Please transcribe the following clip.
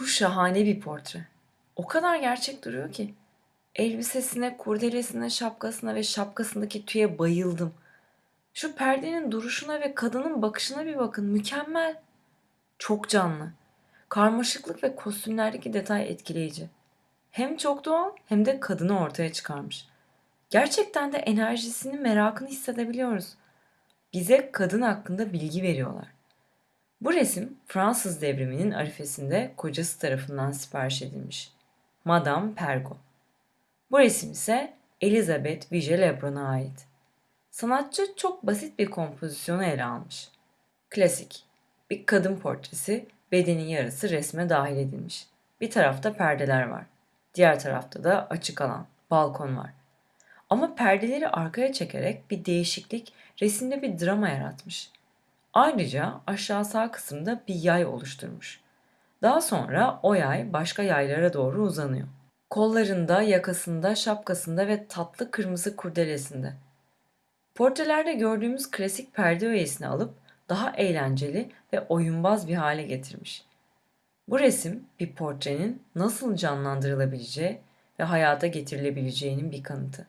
Bu şahane bir portre. O kadar gerçek duruyor ki. Elbisesine, kurdelesine, şapkasına ve şapkasındaki tüye bayıldım. Şu perdenin duruşuna ve kadının bakışına bir bakın. Mükemmel. Çok canlı. Karmaşıklık ve kostümlerdeki detay etkileyici. Hem çok doğal hem de kadını ortaya çıkarmış. Gerçekten de enerjisini, merakını hissedebiliyoruz. Bize kadın hakkında bilgi veriyorlar. Bu resim Fransız devriminin arifesinde kocası tarafından sipariş edilmiş. Madame Pergo. Bu resim ise Elizabeth Vigée Lebrun'a ait. Sanatçı çok basit bir kompozisyonu ele almış. Klasik. Bir kadın portresi bedenin yarısı resme dahil edilmiş. Bir tarafta perdeler var. Diğer tarafta da açık alan, balkon var. Ama perdeleri arkaya çekerek bir değişiklik, resimde bir drama yaratmış. Ayrıca aşağı sağ kısımda bir yay oluşturmuş. Daha sonra o yay başka yaylara doğru uzanıyor. Kollarında, yakasında, şapkasında ve tatlı kırmızı kurdelesinde. Portrelerde gördüğümüz klasik perde öğesini alıp daha eğlenceli ve oyunbaz bir hale getirmiş. Bu resim bir portrenin nasıl canlandırılabileceği ve hayata getirilebileceğinin bir kanıtı.